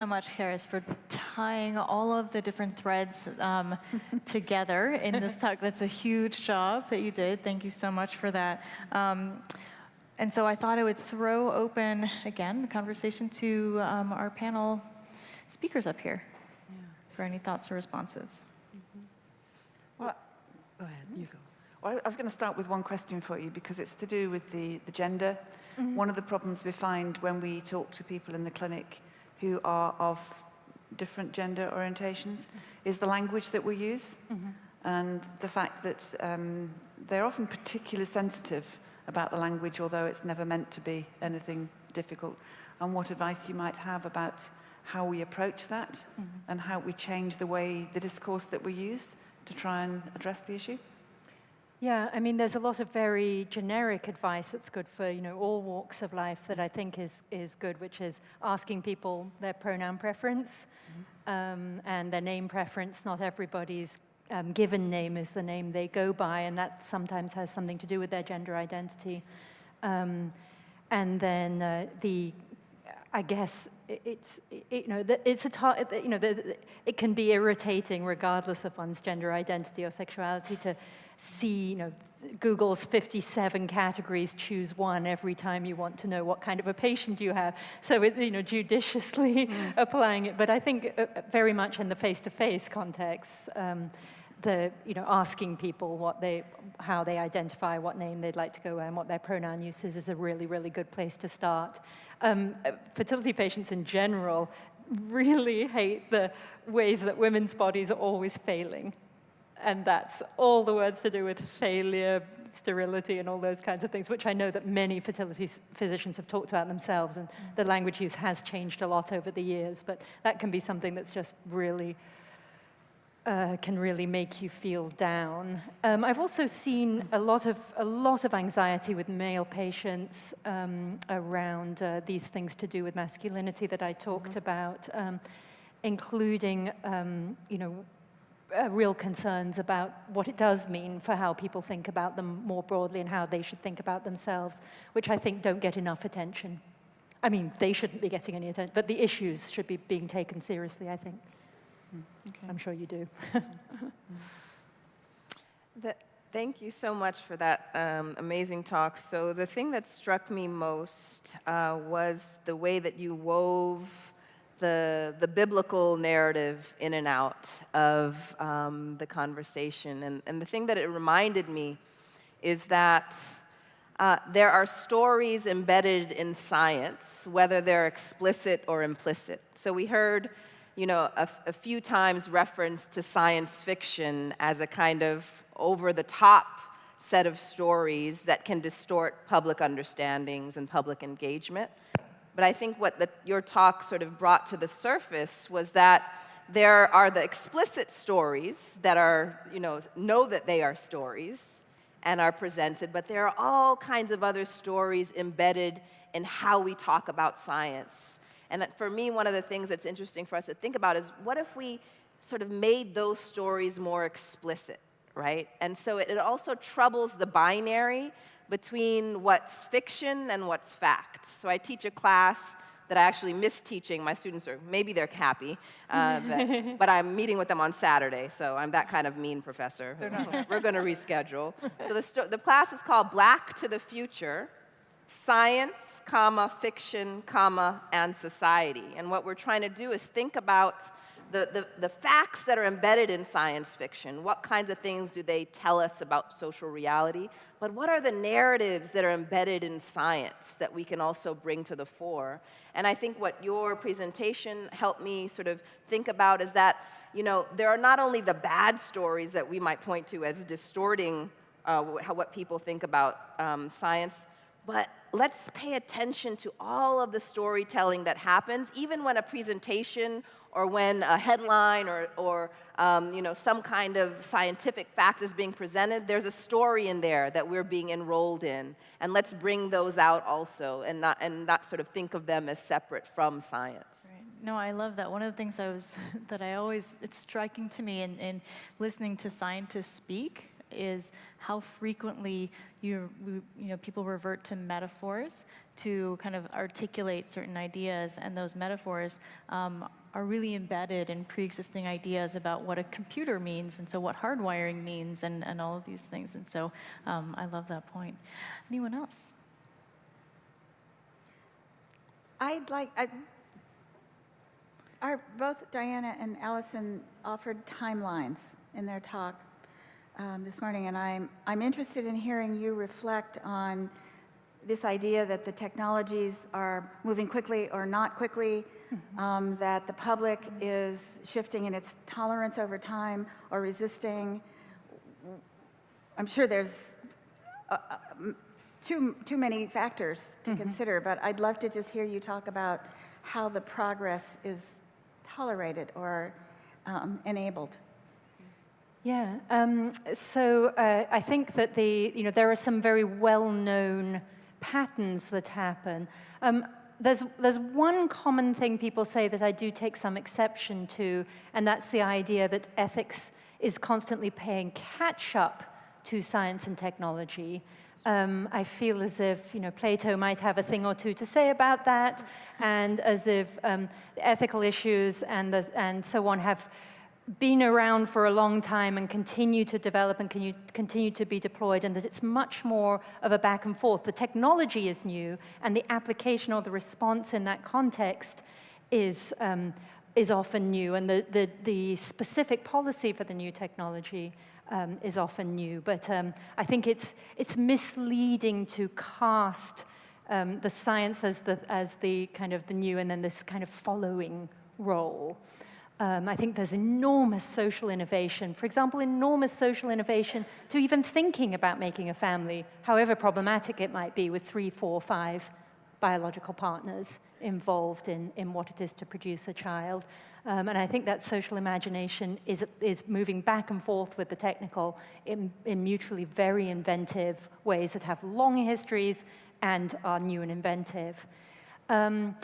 so much, Charis, for tying all of the different threads um, together in this talk. That's a huge job that you did. Thank you so much for that. Um, and so I thought I would throw open, again, the conversation to um, our panel speakers up here yeah. for any thoughts or responses. Mm -hmm. Well, go ahead, you go. Well, I was going to start with one question for you because it's to do with the, the gender. Mm -hmm. One of the problems we find when we talk to people in the clinic who are of different gender orientations is the language that we use mm -hmm. and the fact that um, they're often particularly sensitive about the language, although it's never meant to be anything difficult, and what advice you might have about how we approach that mm -hmm. and how we change the way, the discourse that we use to try and address the issue. Yeah, I mean, there's a lot of very generic advice that's good for, you know, all walks of life that I think is, is good, which is asking people their pronoun preference mm -hmm. um, and their name preference. Not everybody's um, given name is the name they go by, and that sometimes has something to do with their gender identity. Um, and then uh, the, I guess, it's, it, you know, it's a, you know, the, it can be irritating regardless of one's gender identity or sexuality to see, you know, Google's 57 categories, choose one every time you want to know what kind of a patient you have. So, it, you know, judiciously mm. applying it. But I think uh, uh, very much in the face-to-face -face context, um, the, you know, asking people what they, how they identify, what name they'd like to go and what their pronoun use is, is a really, really good place to start. Um, uh, fertility patients in general really hate the ways that women's bodies are always failing and that's all the words to do with failure, sterility, and all those kinds of things, which I know that many fertility physicians have talked about themselves, and the language use has changed a lot over the years, but that can be something that's just really, uh, can really make you feel down. Um, I've also seen a lot of, a lot of anxiety with male patients um, around uh, these things to do with masculinity that I talked mm -hmm. about, um, including, um, you know, uh, real concerns about what it does mean for how people think about them more broadly and how they should think about themselves, which I think don't get enough attention. I mean, they shouldn't be getting any attention, but the issues should be being taken seriously, I think. Mm, okay. I'm sure you do. the, thank you so much for that um, amazing talk. So the thing that struck me most uh, was the way that you wove the, the biblical narrative in and out of um, the conversation. And, and the thing that it reminded me is that uh, there are stories embedded in science, whether they're explicit or implicit. So we heard, you know, a, a few times reference to science fiction as a kind of over-the-top set of stories that can distort public understandings and public engagement. But I think what the, your talk sort of brought to the surface was that there are the explicit stories that are, you know, know that they are stories and are presented, but there are all kinds of other stories embedded in how we talk about science. And for me, one of the things that's interesting for us to think about is what if we sort of made those stories more explicit, right? And so it, it also troubles the binary between what's fiction and what's fact. So I teach a class that I actually miss teaching. My students are, maybe they're happy, uh, but, but, I'm meeting with them on Saturday, so I'm that kind of mean professor. We're going to reschedule. So the, the class is called Black to the Future, Science, comma, Fiction, comma, and Society. And what we're trying to do is think about the, the, the, facts that are embedded in science fiction, what kinds of things do they tell us about social reality, but what are the narratives that are embedded in science that we can also bring to the fore? And I think what your presentation helped me sort of think about is that, you know, there are not only the bad stories that we might point to as distorting uh, what people think about um, science, but let's pay attention to all of the storytelling that happens, even when a presentation or when a headline or, or um, you know, some kind of scientific fact is being presented, there's a story in there that we're being enrolled in. And let's bring those out also and not, and not sort of think of them as separate from science. Right. No, I love that. One of the things I was, that I always, it's striking to me in, in listening to scientists speak is how frequently you, you know, people revert to metaphors to kind of articulate certain ideas, and those metaphors um, are really embedded in pre-existing ideas about what a computer means, and so what hardwiring means, and, and all of these things. And so um, I love that point. Anyone else? I'd like, I, our, both Diana and Allison offered timelines in their talk um, this morning, and I'm, I'm interested in hearing you reflect on this idea that the technologies are moving quickly or not quickly, um, that the public is shifting in its tolerance over time or resisting. I'm sure there's uh, uh, too, too many factors to consider, but I'd love to just hear you talk about how the progress is tolerated or um, enabled. Yeah. Um, so uh, I think that the you know there are some very well-known patterns that happen. Um, there's there's one common thing people say that I do take some exception to, and that's the idea that ethics is constantly paying catch up to science and technology. Um, I feel as if you know Plato might have a thing or two to say about that, and as if um, ethical issues and the, and so on have been around for a long time and continue to develop and continue to be deployed, and that it's much more of a back and forth. The technology is new, and the application or the response in that context is, um, is often new, and the, the, the specific policy for the new technology um, is often new. But um, I think it's, it's misleading to cast um, the science as the, as the kind of the new and then this kind of following role. Um, I think there's enormous social innovation. For example, enormous social innovation to even thinking about making a family, however problematic it might be with three, four, five biological partners involved in, in what it is to produce a child. Um, and I think that social imagination is, is moving back and forth with the technical in, in mutually very inventive ways that have long histories and are new and inventive. Um,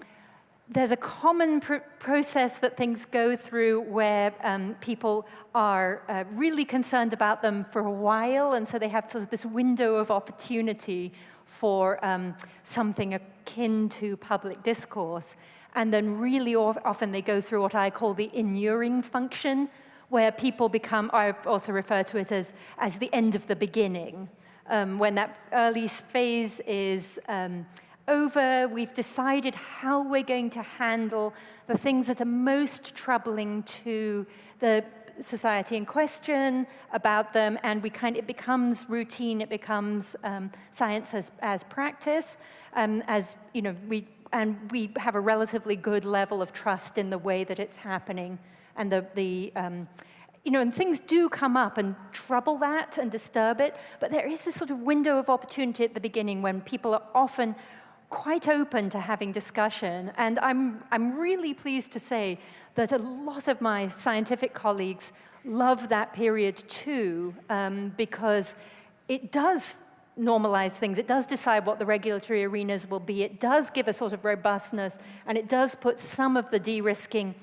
there's a common pr process that things go through where um, people are uh, really concerned about them for a while, and so they have sort of this window of opportunity for um, something akin to public discourse. And then really often they go through what I call the inuring function, where people become, I also refer to it as, as the end of the beginning, um, when that early phase is um, over, we've decided how we're going to handle the things that are most troubling to the society in question about them, and we kind of, it becomes routine, it becomes um, science as, as practice, um, as, you know, we, and we have a relatively good level of trust in the way that it's happening, and the, the um, you know, and things do come up and trouble that and disturb it, but there is this sort of window of opportunity at the beginning when people are often quite open to having discussion. And I'm, I'm really pleased to say that a lot of my scientific colleagues love that period too, um, because it does normalize things. It does decide what the regulatory arenas will be. It does give a sort of robustness, and it does put some of the de-risking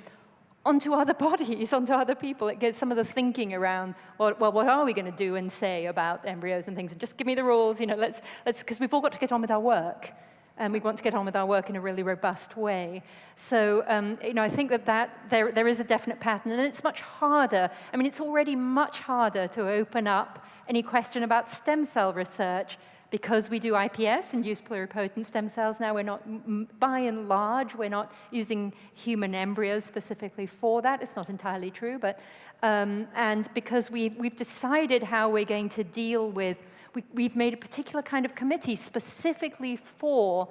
onto other bodies, onto other people. It gives some of the thinking around, well, well what are we going to do and say about embryos and things? And just give me the rules, you know, let's, let's, because we've all got to get on with our work and we want to get on with our work in a really robust way. So, um, you know, I think that, that there, there is a definite pattern, and it's much harder. I mean, it's already much harder to open up any question about stem cell research because we do IPS, induced pluripotent stem cells now, we're not, by and large, we're not using human embryos specifically for that. It's not entirely true, but, um, and because we, we've decided how we're going to deal with we, have made a particular kind of committee specifically for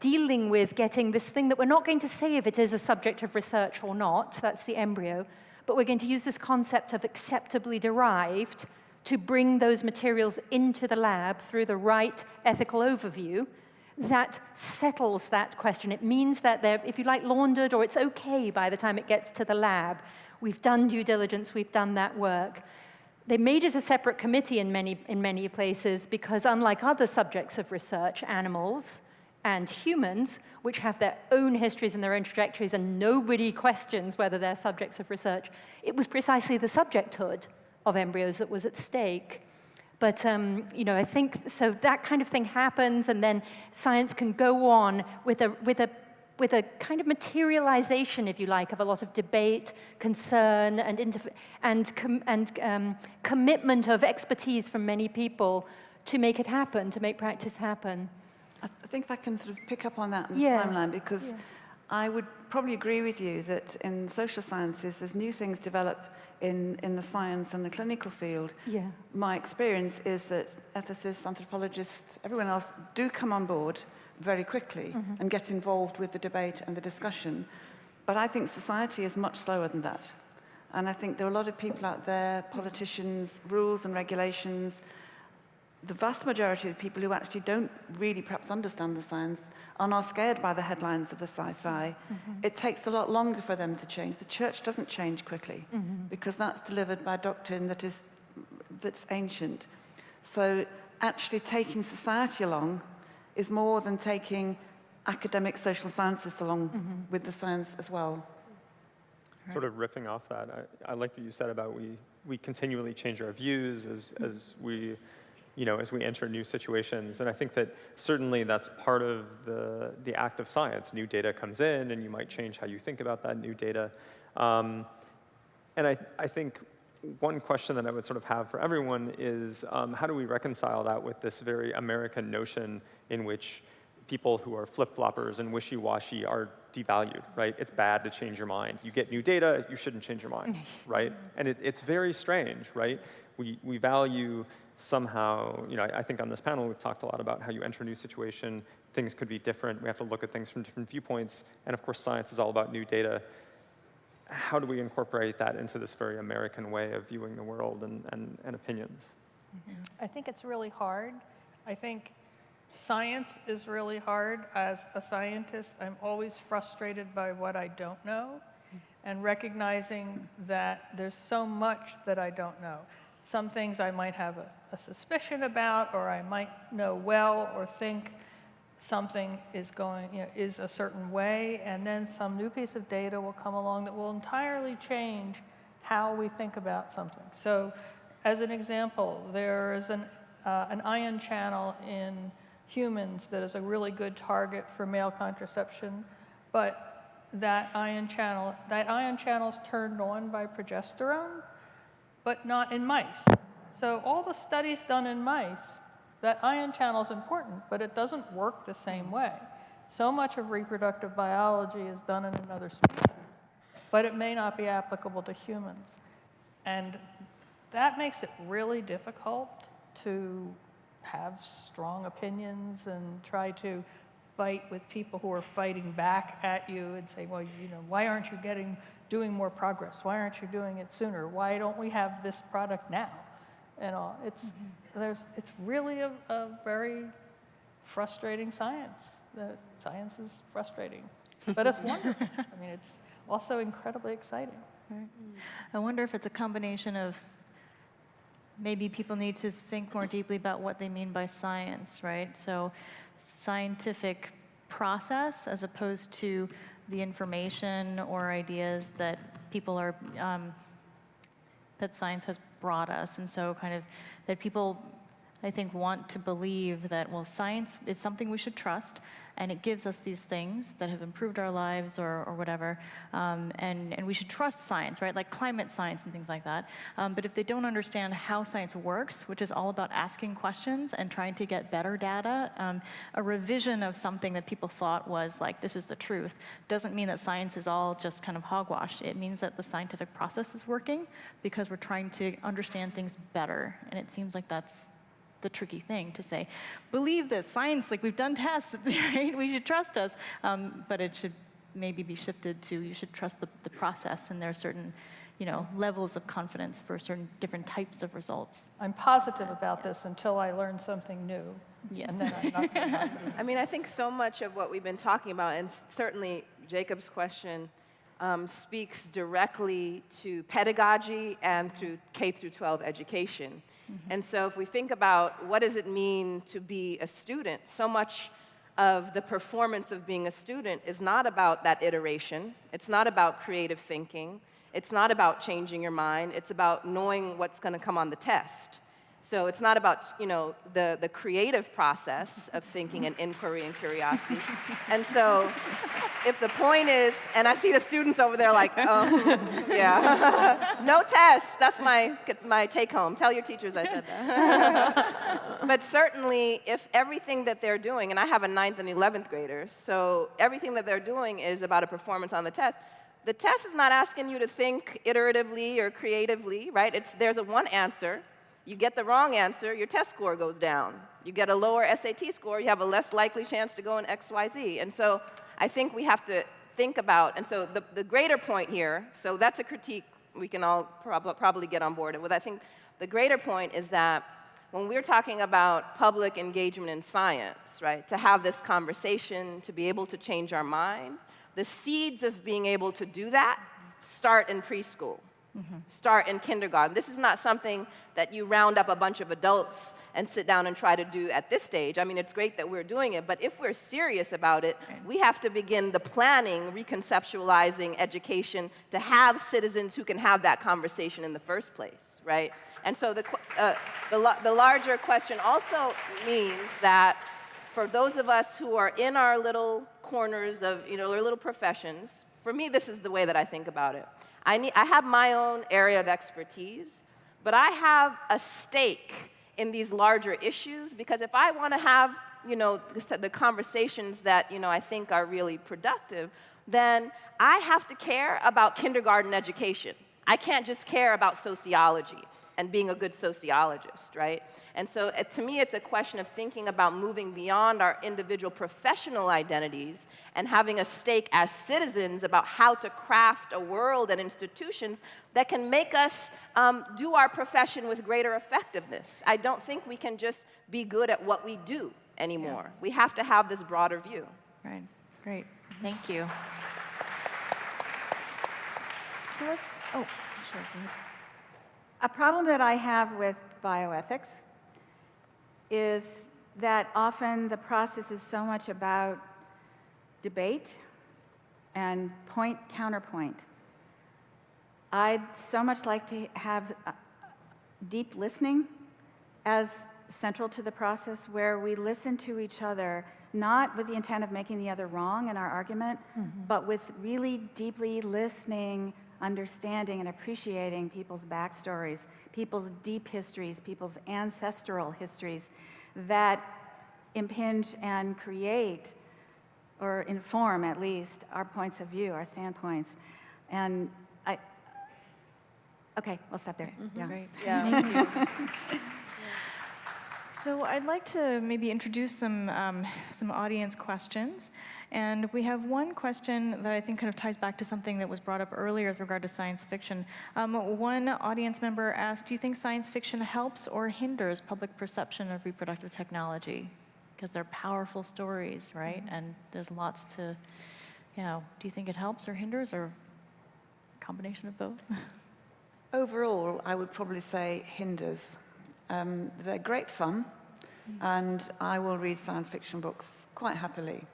dealing with getting this thing that we're not going to say if it is a subject of research or not, that's the embryo, but we're going to use this concept of acceptably derived to bring those materials into the lab through the right ethical overview that settles that question. It means that they're, if you like, laundered or it's okay by the time it gets to the lab. We've done due diligence, we've done that work. They made it a separate committee in many, in many places because unlike other subjects of research, animals and humans, which have their own histories and their own trajectories and nobody questions whether they're subjects of research, it was precisely the subjecthood of embryos that was at stake. But um, you know, I think so that kind of thing happens, and then science can go on with a with a with a kind of materialization, if you like, of a lot of debate, concern, and and com- and um, commitment of expertise from many people to make it happen, to make practice happen. I th- I think if I can sort of pick up on that in the Yeah. timeline, because Yeah. I would probably agree with you that in social sciences, as new things develop in, in the science and the clinical field, Yeah. my experience is that ethicists, anthropologists, everyone else do come on board very quickly mm-hmm. and get involved with the debate and the discussion. But I think society is much slower than that. And I think there are a lot of people out there, politicians, rules and regulations. The vast majority of people who actually don't really perhaps understand the science and are scared by the headlines of the sci-fi. Mm-hmm. It takes a lot longer for them to change. The church doesn't change quickly mm-hmm. because that's delivered by doctrine that is that's ancient. So actually taking society along is more than taking academic social sciences along with the science as well. Sort of riffing off that, I, I like what you said about we, we continually change our views as, as we, you know, as we enter new situations. And I think that certainly that's part of the, the act of science. New data comes in and you might change how you think about that new data. Um, and I, I think one question that I would sort of have for everyone is um, how do we reconcile that with this very American notion in which people who are flip-floppers and wishy-washy are devalued, right? It's bad to change your mind. You get new data, you shouldn't change your mind, right? And it, it's very strange, right? We, we value somehow, you know, I, I think on this panel we've talked a lot about how you enter a new situation, things could be different, we have to look at things from different viewpoints, and of course science is all about new data. How do we incorporate that into this very American way of viewing the world and, and, and opinions? I think it's really hard. I think science is really hard. As a scientist, I'm always frustrated by what I don't know and recognizing that there's so much that I don't know. Some things I might have a, a suspicion about, or I might know well, or think something is going, you know, is a certain way, and then some new piece of data will come along that will entirely change how we think about something. So, as an example, there is an, uh, an ion channel in humans that is a really good target for male contraception, but that ion channel, that ion channel is turned on by progesterone, but not in mice. So all the studies done in mice, that ion channel is important, but it doesn't work the same mm. way. So much of reproductive biology is done in another species, but it may not be applicable to humans. And that makes it really difficult to have strong opinions and try to fight with people who are fighting back at you and say, well, you know, why aren't you getting doing more progress? Why aren't you doing it sooner? Why don't we have this product now? And all. It's there's it's really a, a very frustrating science. The science is frustrating, but it's wonderful. I mean, it's also incredibly exciting. I wonder if it's a combination of maybe people need to think more deeply about what they mean by science, right? So scientific process as opposed to the information or ideas that people are, um, that science has brought us. And so kind of that people, I think, want to believe that, well, science is something we should trust, and it gives us these things that have improved our lives or, or whatever, um, and, and we should trust science, right? Like climate science and things like that. Um, but if they don't understand how science works, which is all about asking questions and trying to get better data, um, a revision of something that people thought was like, this is the truth, doesn't mean that science is all just kind of hogwash. It means that the scientific process is working because we're trying to understand things better. And it seems like that's the tricky thing to say, believe this, science, like we've done tests, right? We should trust us. Um, but it should maybe be shifted to you should trust the, the process, and there are certain you know, levels of confidence for certain different types of results. I'm positive about this until I learn something new. Yes. And then I'm not so positive. I mean, I think so much of what we've been talking about, and certainly Jacob's question um, speaks directly to pedagogy and through K through 12 education. Mm-hmm. And so, if we think about what does it mean to be a student, so much of the performance of being a student is not about that iteration. It's not about creative thinking. It's not about changing your mind. It's about knowing what's going to come on the test. So it's not about, you know, the, the creative process of thinking and inquiry and curiosity. and so if the point is, and I see the students over there like, oh, yeah, no tests. That's my, my take home. Tell your teachers I said that. but certainly, if everything that they're doing, and I have a ninth and 11th graders, so everything that they're doing is about a performance on the test, the test is not asking you to think iteratively or creatively, right? It's, there's a one answer. You get the wrong answer, your test score goes down. You get a lower SAT score, you have a less likely chance to go in XYZ. And so I think we have to think about, and so the, the greater point here, so that's a critique we can all prob probably get on board with. I think the greater point is that when we're talking about public engagement in science, right, to have this conversation, to be able to change our mind, the seeds of being able to do that start in preschool, mm -hmm. start in kindergarten. This is not something that you round up a bunch of adults and sit down and try to do at this stage. I mean, it's great that we're doing it, but if we're serious about it, we have to begin the planning, reconceptualizing education to have citizens who can have that conversation in the first place, right? And so the, uh, the, the larger question also means that for those of us who are in our little corners of, you know, our little professions, for me, this is the way that I think about it. I, need, I have my own area of expertise, but I have a stake in these larger issues because if I want to have you know, the, the conversations that you know, I think are really productive, then I have to care about kindergarten education. I can't just care about sociology and being a good sociologist, right? And so uh, to me, it's a question of thinking about moving beyond our individual professional identities and having a stake as citizens about how to craft a world and institutions that can make us um, do our profession with greater effectiveness. I don't think we can just be good at what we do anymore. Yeah. We have to have this broader view. Right, great, thank you. So let's, oh, sure. A problem that I have with bioethics is that often the process is so much about debate and point counterpoint. I'd so much like to have uh, deep listening as central to the process where we listen to each other, not with the intent of making the other wrong in our argument, mm -hmm. but with really deeply listening understanding and appreciating people's backstories, people's deep histories, people's ancestral histories that impinge and create or inform at least our points of view, our standpoints. And I, okay, we'll stop there. Mm -hmm. Yeah. Great. Yeah. So I'd like to maybe introduce some, um, some audience questions. And we have one question that I think kind of ties back to something that was brought up earlier with regard to science fiction. Um, one audience member asked, do you think science fiction helps or hinders public perception of reproductive technology? Because they're powerful stories, right? Mm -hmm. And there's lots to, you know, do you think it helps or hinders or a combination of both? Overall, I would probably say hinders. Um, they're great fun, mm -hmm. and I will read science fiction books quite happily.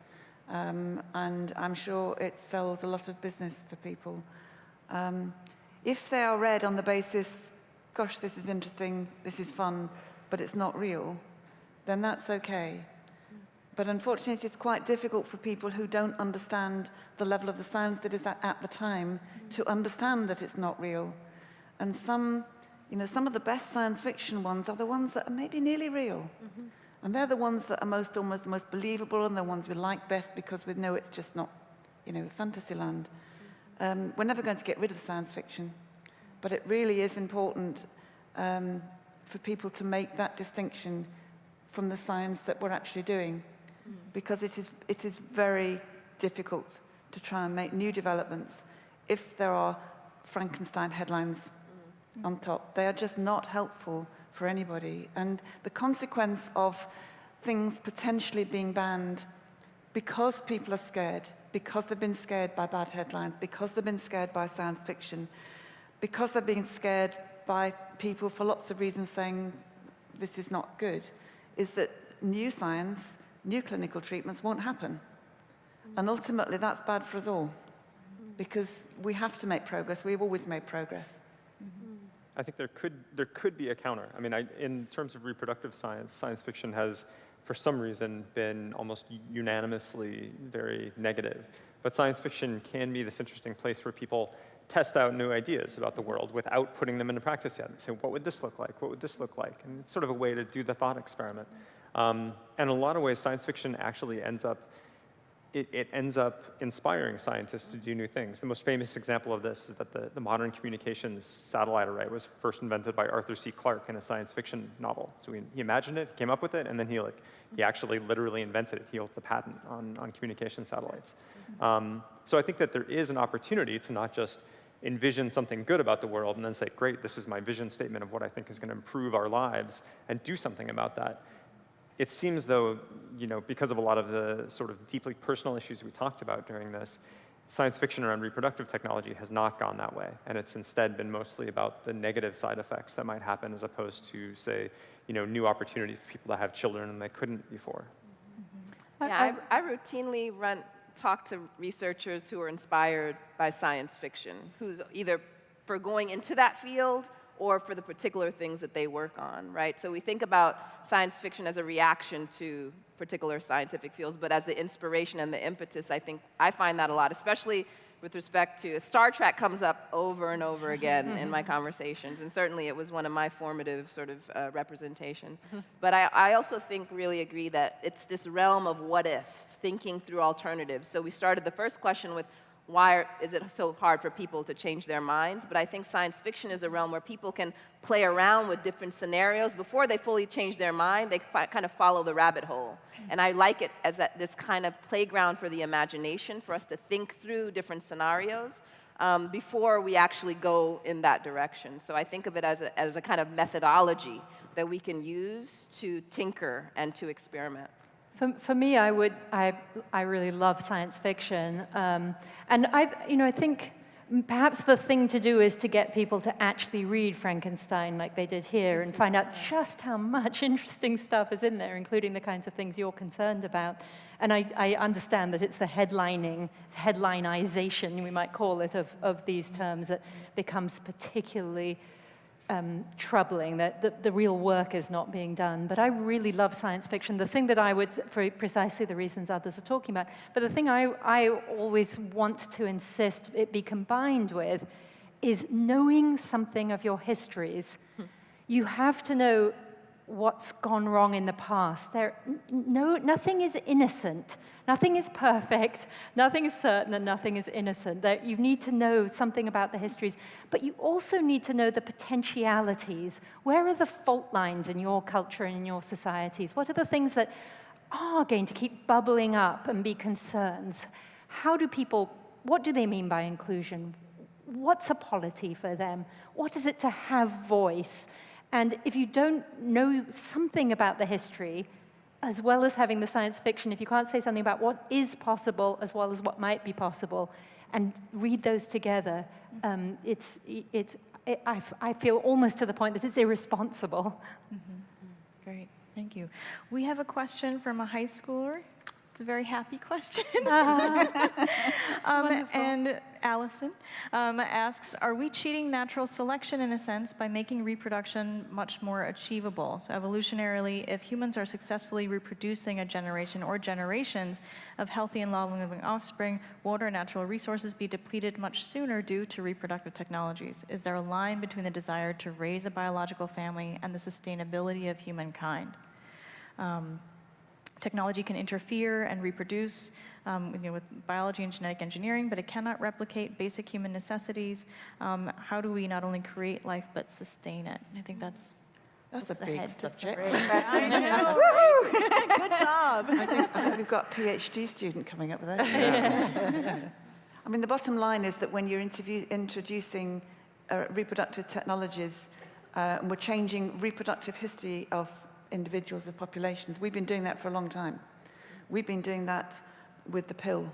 Um, and I'm sure it sells a lot of business for people. Um, if they are read on the basis, gosh, this is interesting, this is fun, but it's not real, then that's okay. But unfortunately, it's quite difficult for people who don't understand the level of the science that is at, at the time to understand that it's not real. And some, you know, some of the best science fiction ones are the ones that are maybe nearly real. Mm -hmm. And they're the ones that are most almost the most believable and the ones we like best because we know it's just not, you know, fantasyland. Um, we're never going to get rid of science fiction, but it really is important um, for people to make that distinction from the science that we're actually doing because it is, it is very difficult to try and make new developments if there are Frankenstein headlines mm. on top. They are just not helpful for anybody. And the consequence of things potentially being banned because people are scared, because they've been scared by bad headlines, because they've been scared by science fiction, because they're being scared by people for lots of reasons saying this is not good, is that new science, new clinical treatments won't happen. And ultimately, that's bad for us all, because we have to make progress. We've always made progress. I think there could, there could be a counter. I mean, I, in terms of reproductive science, science fiction has, for some reason, been almost unanimously very negative. But science fiction can be this interesting place where people test out new ideas about the world without putting them into practice yet. Say, what would this look like? What would this look like? And it's sort of a way to do the thought experiment. Um, and in a lot of ways, science fiction actually ends up it, it, ends up inspiring scientists to do new things. The most famous example of this is that the, the modern communications satellite array was first invented by Arthur C. Clarke in a science fiction novel. So he, he imagined it, came up with it, and then he, like, he actually literally invented it. He holds the patent on, on communication satellites. Um, so I think that there is an opportunity to not just envision something good about the world and then say, great, this is my vision statement of what I think is going to improve our lives, and do something about that it seems though, you know, because of a lot of the sort of deeply personal issues we talked about during this, science fiction around reproductive technology has not gone that way. And it's instead been mostly about the negative side effects that might happen as opposed to, say, you know, new opportunities for people to have children and they couldn't before. Mm-hmm. Yeah, I, I routinely run, talk to researchers who are inspired by science fiction, who's either for going into that field or for the particular things that they work on, right? So we think about science fiction as a reaction to particular scientific fields, but as the inspiration and the impetus, I think I find that a lot, especially with respect to Star Trek comes up over and over again in my conversations, and certainly it was one of my formative sort of uh, representations. but I, I also think really agree that it's this realm of what if, thinking through alternatives. So we started the first question with why is it so hard for people to change their minds? But I think science fiction is a realm where people can play around with different scenarios before they fully change their mind. They kind of follow the rabbit hole. And I like it as that, this kind of playground for the imagination, for us to think through different scenarios um, before we actually go in that direction. So I think of it as a, as a kind of methodology that we can use to tinker and to experiment. For, for me, I would, I, I really love science fiction. Um, and I, you know, I think perhaps the thing to do is to get people to actually read Frankenstein like they did here and find out just how much interesting stuff is in there, including the kinds of things you're concerned about. And I, I understand that it's the headlining, headlineization, we might call it, of, of these terms that becomes particularly um, troubling that the, the, real work is not being done. But I really love science fiction. The thing that I would, for precisely the reasons others are talking about, but the thing I, I always want to insist it be combined with is knowing something of your histories. Hmm. You have to know what's gone wrong in the past. There, no, nothing is innocent. Nothing is perfect, nothing is certain, and nothing is innocent. That you need to know something about the histories, but you also need to know the potentialities. Where are the fault lines in your culture and in your societies? What are the things that are going to keep bubbling up and be concerns? How do people, what do they mean by inclusion? What's a polity for them? What is it to have voice? And if you don't know something about the history, as well as having the science fiction, if you can't say something about what is possible as well as what might be possible, and read those together, um, it's, it's, it, I, I feel almost to the point that it's irresponsible. Mm -hmm. Great, thank you. We have a question from a high schooler. It's a very happy question. um, and Allison um, asks, are we cheating natural selection in a sense by making reproduction much more achievable? So evolutionarily, if humans are successfully reproducing a generation or generations of healthy and long-living offspring, won't our natural resources be depleted much sooner due to reproductive technologies? Is there a line between the desire to raise a biological family and the sustainability of humankind? Um, Technology can interfere and reproduce um, you know, with biology and genetic engineering, but it cannot replicate basic human necessities. Um, how do we not only create life, but sustain it? I think that's that's a big subject. I know. Good job. I think, I think, we've got a PhD student coming up with that. Yeah. I mean, the bottom line is that when you're introducing uh, reproductive technologies, uh, and we're changing reproductive history of individuals, of populations. We've been doing that for a long time. We've been doing that with the pill.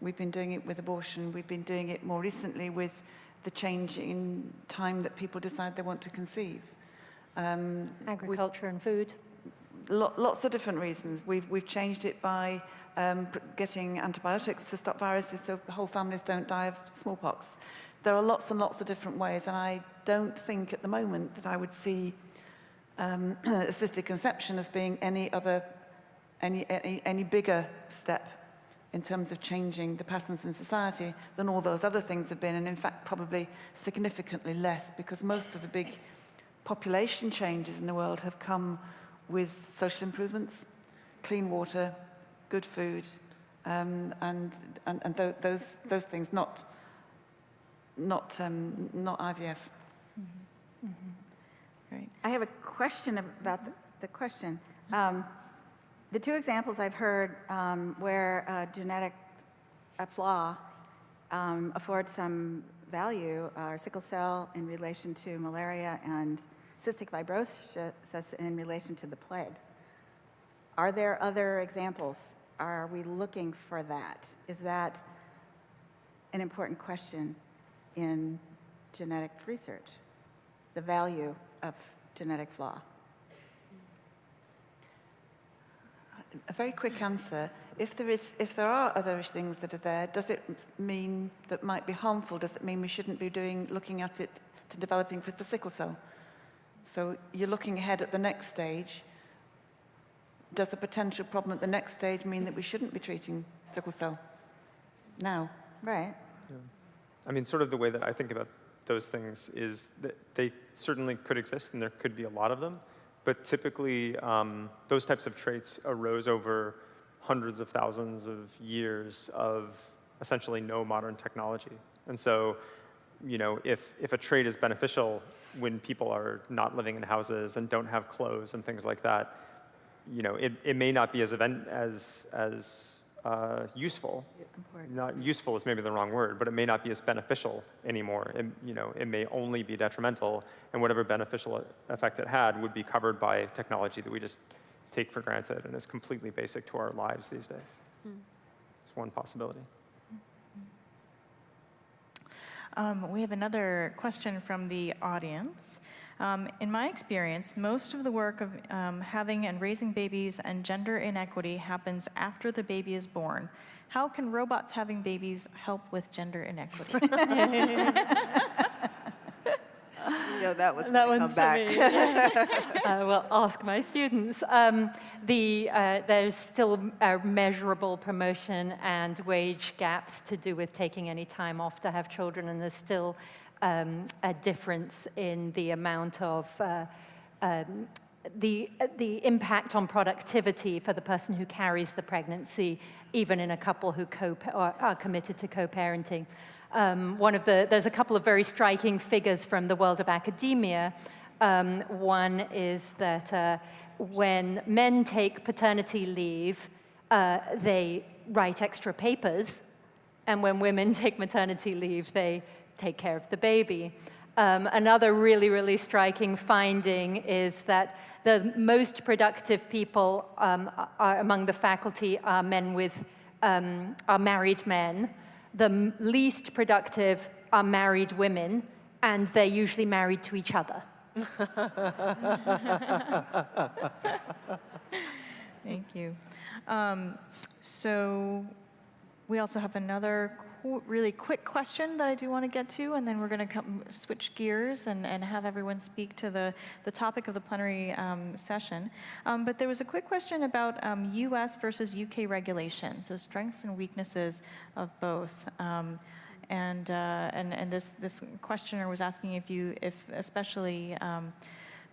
We've been doing it with abortion. We've been doing it more recently with the change in time that people decide they want to conceive. Um, Agriculture and food. Lo lots of different reasons. We've, we've changed it by um, getting antibiotics to stop viruses so whole families don't die of smallpox. there are lots and lots of different ways, and I don't think at the moment that I would see um, assisted conception as being any other, any, any, any bigger step in terms of changing the patterns in society than all those other things have been, and in fact probably significantly less, because most of the big population changes in the world have come with social improvements, clean water, good food, um, and, and, and tho- those, those things, not, not, um, not IVF. Right. I have a question about the, the question. Um, the two examples I've heard um, where a genetic a flaw um, affords some value are sickle cell in relation to malaria and cystic fibrosis in relation to the plague. Are there other examples? Are we looking for that? Is that an important question in genetic research? The value of genetic flaw? A very quick answer. If there, is, if there are other things that are there, does it mean that might be harmful? Does it mean we shouldn't be doing, looking at it to developing for the sickle cell? So you're looking ahead at the next stage. Does a potential problem at the next stage mean that we shouldn't be treating sickle cell now? Right. I mean, sort of the way that I think about those things is that they certainly could exist and there could be a lot of them, but typically um, those types of traits arose over hundreds of thousands of years of essentially no modern technology. And so, you know, if, if a trait is beneficial when people are not living in houses and don't have clothes and things like that, you know, it, it may not be as, event, as, as uh, useful Important. not useful is maybe the wrong word, but it may not be as beneficial anymore. It, you know, it may only be detrimental, and whatever beneficial effect it had would be covered by technology that we just take for granted and is completely basic to our lives these days. It's one possibility. Um, we have another question from the audience. Um, in my experience, most of the work of um, having and raising babies and gender inequity happens after the baby is born. How can robots having babies help with gender inequity? You know, that was That gonna one's come back. for me. yeah. uh, well, ask my students. Um, the, uh, there's still uh, measurable promotion and wage gaps to do with taking any time off to have children, and there's still um, a difference in the amount of uh, um, the, the impact on productivity for the person who carries the pregnancy, even in a couple who co are committed to co-parenting. Um, one of the, there's a couple of very striking figures from the world of academia. Um, one is that uh, when men take paternity leave, uh, they write extra papers, and when women take maternity leave, they take care of the baby. Um, another really, really striking finding is that the most productive people um, are, among the faculty are men with, um, are married men. The least productive are married women, and they're usually married to each other. Thank you. Um, so we also have another really quick question that I do want to get to, and then we're going to come switch gears and, and have everyone speak to the, the topic of the plenary um, session. Um, but there was a quick question about um, US versus UK regulation, so strengths and weaknesses of both. Um, and, uh, and, and this, this questioner was asking if you, if especially um,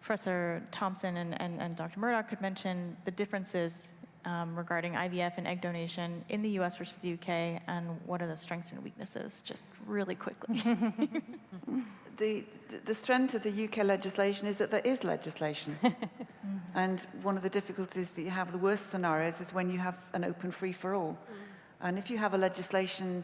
Professor Thompson and, and, and Dr. Murdoch could mention the differences um, regarding IVF and egg donation in the US versus the UK, and what are the strengths and weaknesses, just really quickly. The, the strength of the UK legislation is that there is legislation. and one of the difficulties that you have, the worst scenarios, is when you have an open free-for-all. And if you have a legislation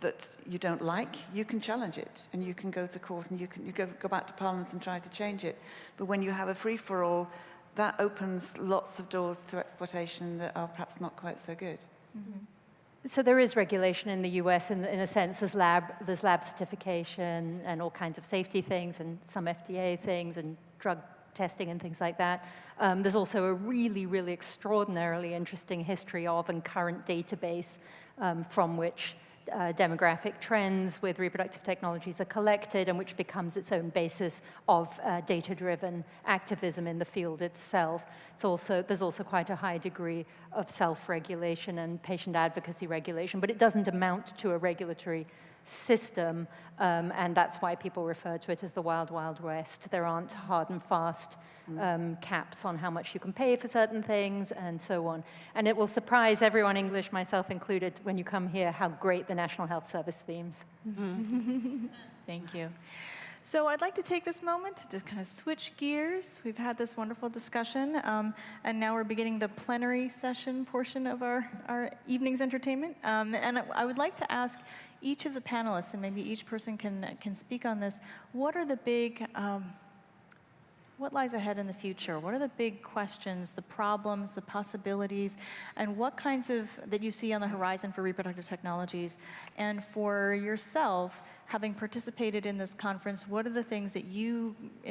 that you don't like, you can challenge it and you can go to court and you can you go, go back to Parliament and try to change it. But when you have a free-for-all, that opens lots of doors to exploitation that are perhaps not quite so good. So there is regulation in the US in, in a sense, there's lab, there's lab certification and all kinds of safety things and some FDA things and drug testing and things like that. Um, there's also a really, really extraordinarily interesting history of and current database um, from which uh, demographic trends with reproductive technologies are collected and which becomes its own basis of uh, data-driven activism in the field itself. It's also, there's also quite a high degree of self-regulation and patient advocacy regulation, but it doesn't amount to a regulatory system, um, and that's why people refer to it as the wild, wild west. There aren't hard and fast um, caps on how much you can pay for certain things and so on. And it will surprise everyone, English, myself included, when you come here, how great the National Health Service themes. Thank you. So I'd like to take this moment to just kind of switch gears. We've had this wonderful discussion, um, and now we're beginning the plenary session portion of our, our evening's entertainment. Um, and I- I would like to ask each of the panelists, and maybe each person can, can speak on this, what are the big, um, what lies ahead in the future? What are the big questions, the problems, the possibilities, and what kinds of, that you see on the horizon for reproductive technologies? And for yourself, having participated in this conference, what are the things that you